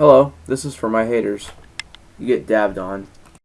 Hello, this is for my haters. You get dabbed on.